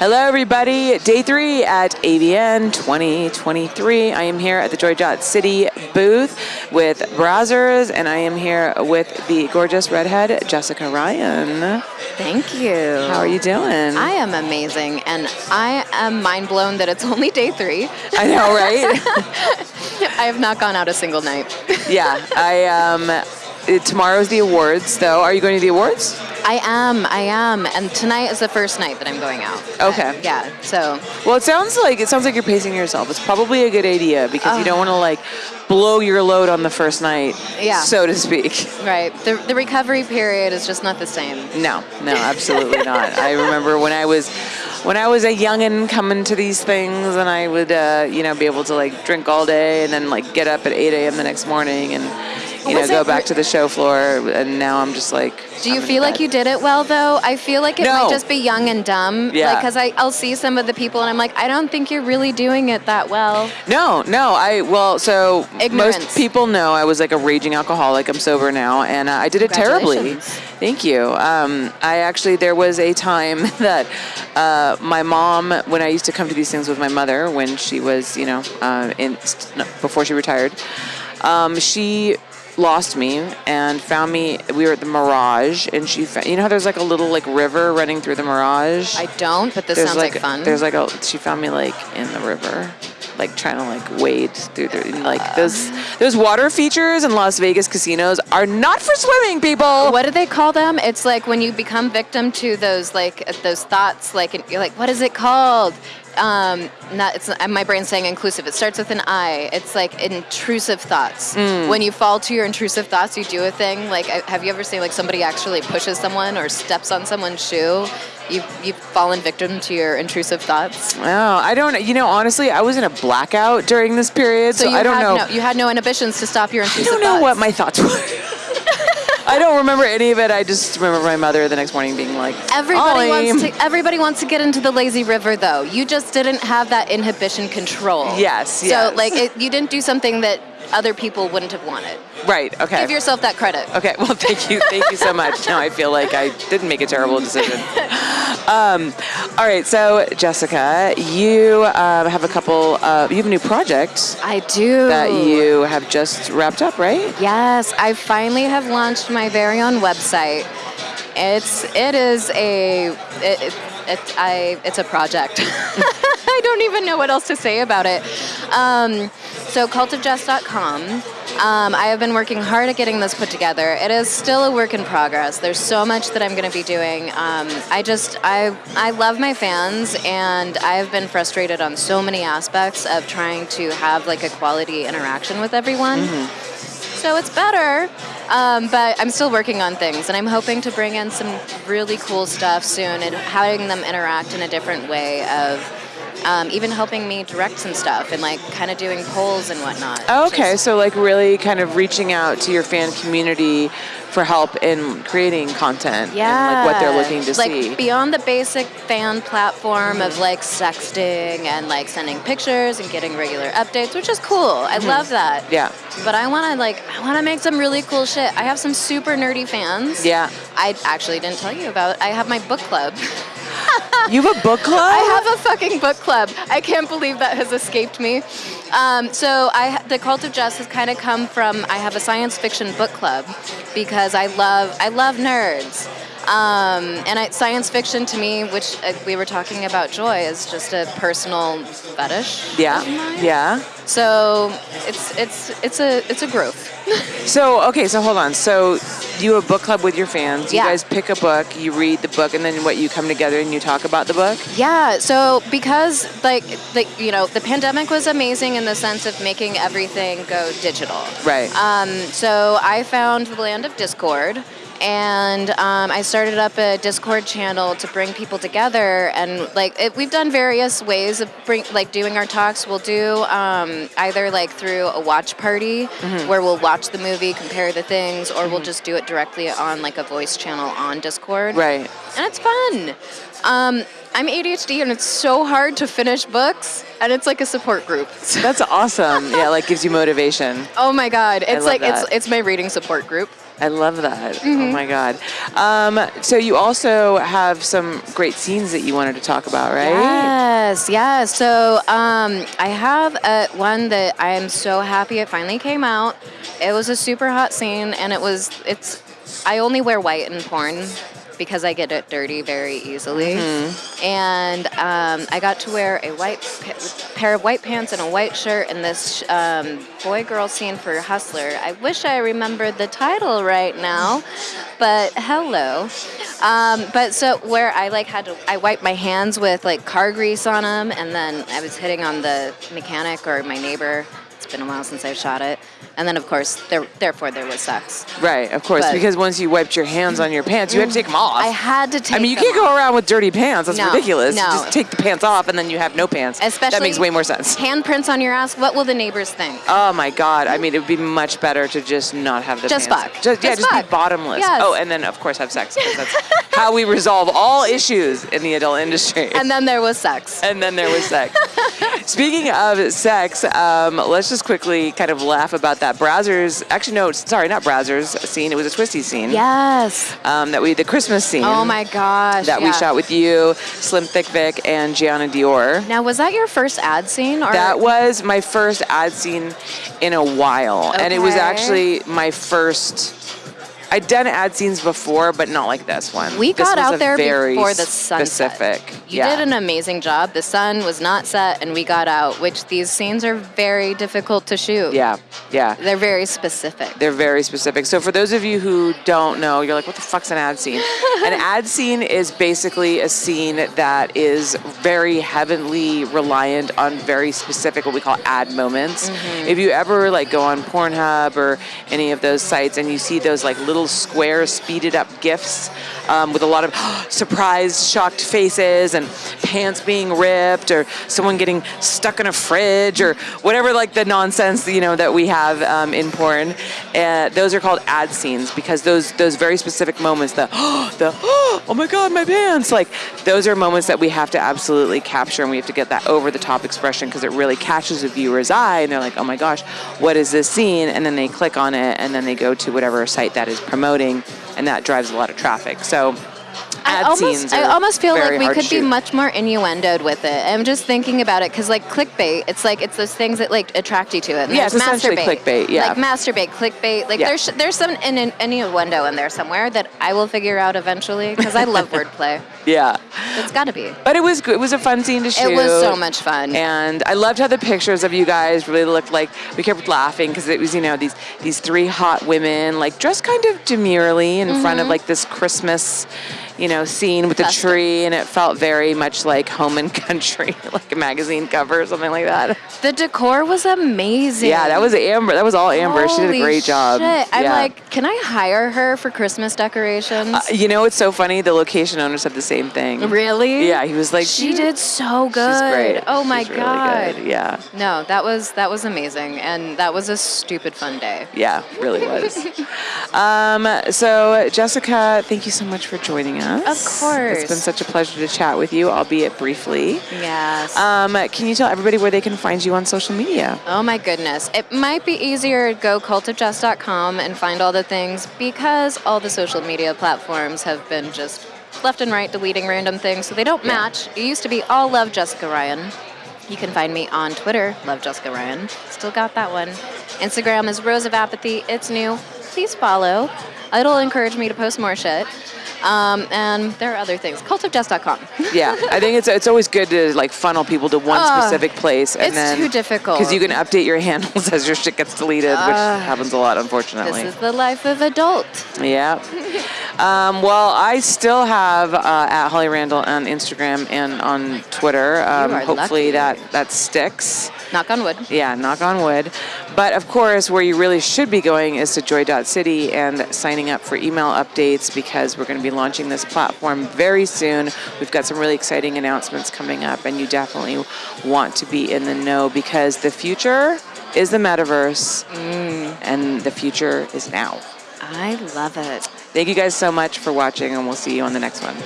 Hello, everybody. Day three at AVN 2023. I am here at the Joy Dot City booth with Brazzers, and I am here with the gorgeous redhead Jessica Ryan. Thank you. How are you doing? I am amazing, and I am mind blown that it's only day three. I know, right? I have not gone out a single night. yeah, I um. Tomorrow's the awards, though. Are you going to the awards? I am, I am, and tonight is the first night that I'm going out. Okay. Uh, yeah. So Well, it sounds like it sounds like you're pacing yourself. It's probably a good idea because you Oh. don't want to like blow your load on the first night, Yeah. so to speak. right, the the recovery period is just not the same. No, no, absolutely not. I remember when I was when I was a youngin' coming to these things, and I would uh, you know be able to like drink all day and then like get up at 8 a.m. the next morning and you know go back to the show floor. And now I'm just like. Do you feel like you did it well though? I feel like it No. might just be young and dumb. Yeah. Cause I I'll see some of the people and I'm like, I don't think you're really doing it that well. No, no. I well, so Ignorance. most people know I was like a raging alcoholic. I'm sober now, and uh, I did it terribly. Thank you. Um, I actually there was a time that uh, my mom, when I used to come to these things with my mother, when she was, you know, uh, in before she retired, um, she lost me and found me. We were at the Mirage, and she, fa- you know how there's like a little like river running through the Mirage. I don't, but this There's sounds like, fun. There's like a she found me like in the river, like trying to like wade through the and, like those those water features in Las Vegas casinos are not for swimming, people. what do they call them? It's like when you become victim to those like those thoughts. Like and you're like, what is it called? Um, not it's my brain's saying inclusive. It starts with an I. It's like intrusive thoughts. Mm. When you fall to your intrusive thoughts, you do a thing. Like, have you ever seen like somebody actually pushes someone or steps on someone's shoe? You you've fallen victim to your intrusive thoughts. Oh, I don't. You know, honestly, I was in a blackout during this period, so, So, you I don't know. no you had no inhibitions to stop your I intrusive don't know thoughts. what my thoughts were. I don't remember any of it. I just remember my mother the next morning being like, Everybody "Ollie." wants to. Everybody wants to get into the lazy river, though. You just didn't have that inhibition control. Yes, So, yes. like, it, you didn't do something that other people wouldn't have wanted. Right. Okay. Give yourself that credit. Okay, well, thank you, thank you so much. Now I feel like I didn't make a terrible decision. Um, all right, so Jessica, you um, have a couple. Uh, you have a new project I do. that you have just wrapped up, right? Yes, I finally have launched my very own website. It's it is a it, it, it I it's a project. I don't even know what else to say about it. Um, so cultofjess.com. Um, I have been working hard at getting this put together. It is still a work in progress. There's so much that I'm going to be doing. Um, I just I I love my fans, and I've been frustrated on so many aspects of trying to have like a quality interaction with everyone. So it's better, um, but I'm still working on things, and I'm hoping to bring in some really cool stuff soon and having them interact in a different way of um, even helping me direct some stuff and like kind of doing polls and whatnot. Okay, so like really kind of reaching out to your fan community for help in creating content yeah, and like what they're looking to like see. beyond the basic fan platform of like sexting and like sending pictures and getting regular updates, which is cool. I love that. Mm-hmm. yeah, But I want to like I want to make some really cool shit. I have some super nerdy fans. yeah. I actually didn't tell you about. I have my book club. You have a book club? I have a fucking book club. I can't believe that has escaped me. Um, so I, the cult of Jess has kind of come from. I have a science fiction book club because I love I love nerds. Um, and I, science fiction to me, which uh, we were talking about joy, is just a personal fetish. Yeah, yeah. So it's it's it's a it's a growth. So okay, so hold on. So you have a book club with your fans. You Yeah. guys pick a book, you read the book, and then what? You come together and you talk about the book. Yeah, so because like like you know the pandemic was amazing in the sense of making everything go digital. Right. Um, so I found the land of Discord, and um, I started up a Discord channel to bring people together. And like it, we've done various ways of bring like doing our talks. We'll do um, either like through a watch party where we'll watch the movie, compare the things, or we'll just do it directly on like a voice channel on Discord right. and it's fun. Um, I'm ADHD, and it's so hard to finish books, and it's like a support group. That's awesome. yeah, like gives you motivation. oh my god, it's like it's that. it's my reading support group. I love that. Mm-hmm. Oh my god. Um, so you also have some great scenes that you wanted to talk about, right? Yes, yes. So um, I have a, one that I am so happy it finally came out. It was a super hot scene, and it was it's. I only wear white in porn because I get it dirty very easily, and um, I got to wear a white pa- pair of white pants and a white shirt in this um, boy-girl scene for Hustler. I wish I remembered the title right now, but hello. Um, but so where I like had to, I wiped my hands with like car grease on them, and then I was hitting on the mechanic or my neighbor. It's been a while since I've shot it, and then of course there, therefore there was sex. Right, of course, But- because once you wiped your hands on your pants, you had to take them off. I had to take. I mean, you can't go around with dirty pants. That's No, ridiculous. no. Just take the pants off and then you have no pants. Especially that makes way more sense. Handprints on your ass. What will the neighbors think? Oh my god! I mean, it would be much better to just not have the Just pants. fuck. Just, yeah, Just just be bottomless. Yes. Oh, and then of course have sex. That's how we resolve all issues in the adult industry. and then there was sex. and then there was sex. Speaking of sex, um, let's just quickly kind of laugh about that Brazzers. Actually, no, sorry, not Brazzers scene. It was a Twistys scene. Yes. Um, that we the Christmas scene. Oh my gosh. That we shot with you, Slim Thick Vic, and Gianna Dior. Now, was that your first ad scene? Or That was my first ad scene in a while, and it was actually my first. I'd done ad scenes before, but not like this one. We This got out there very before the sun specific. You yeah. did an amazing job. The sun was not set, and we got out. Which these scenes are very difficult to shoot. Yeah, yeah. They're very specific. They're very specific. So for those of you who don't know, you're like, what the fuck's an ad scene? an ad scene is basically a scene that is very heavily reliant on very specific what we call ad moments. Mm-hmm. If you ever like go on Pornhub or any of those sites and you see those like little square speeded up gifs um, with a lot of surprised, shocked faces and pants being ripped or someone getting stuck in a fridge or whatever like the nonsense you know that we have um, in porn. Uh, those are called ad scenes because those those very specific moments, the the oh my god, my pants, like those are moments that we have to absolutely capture and we have to get that over the top expression because it really catches a viewer's eye and they're like, oh my gosh, what is this scene? And then they click on it and then they go to whatever site that is promoting and that drives a lot of traffic. So I almost, I almost feel like we could be much more innuendoed with it. I'm just thinking about it because, like, clickbait, it's like it's those things that like attract you to it. And Yeah, it's essentially masturbate, clickbait, yeah. like masturbate, clickbait. Like Yeah. there's there's some in, in, innuendo in there somewhere that I will figure out eventually because I love wordplay. yeah. It's got to be. But it was good. It was a fun scene to shoot. It was so much fun. And I loved how the pictures of you guys really looked like we kept laughing because it was, you know, these these three hot women like dressed kind of demurely in front of mm-hmm. like this Christmas, you know, scene with the Festive. tree and it felt very much like home and country, like a magazine cover or something like that. the decor was amazing. Yeah, that was Amber. That was all Amber. she did a Holy great job. shit. I'm Yeah. like, can I hire her for Christmas decorations? Uh, you know, it's so funny. The location owner said the same thing. really? Yeah, he was like, She did so good. She's great. Oh my She's really god. good. Yeah. No, that was that was amazing, and that was a stupid fun day. Yeah, really was. um, so, Jessica, thank you so much for joining us. Of course. It's been such a pleasure to chat with you, albeit briefly. Yes. Um, can you tell everybody where they can find you on social media? oh my goodness. It might be easier to go cultofjess.com and find all the things because all the social media platforms have been just left and right deleting random things, so they don't Yeah. match. It used to be all love Jessica Ryan. You can find me on Twitter, love Jessica Ryan. Still got that one. Instagram is Rose of Apathy. It's new. Please follow. It'll encourage me to post more shit. Um, and there are other things. Cultofjess.com. Yeah, I think it's it's always good to like funnel people to one Ugh, specific place, and it's then too difficult. because you can update your handles as your shit gets deleted, which happens a lot, unfortunately. This is the life of adult. Yeah. Um, well, I still have uh, at Holly Randall on Instagram and on Twitter. Um, hopefully lucky. that that sticks. Knock on wood. Yeah, knock on wood. But of course, where you really should be going is to joy.city and signing up for email updates because we're going to be launching this platform very soon. We've got some really exciting announcements coming up, and you definitely want to be in the know because the future is the metaverse, mm. and the future is now. I love it. Thank you guys so much for watching, and we'll see you on the next one.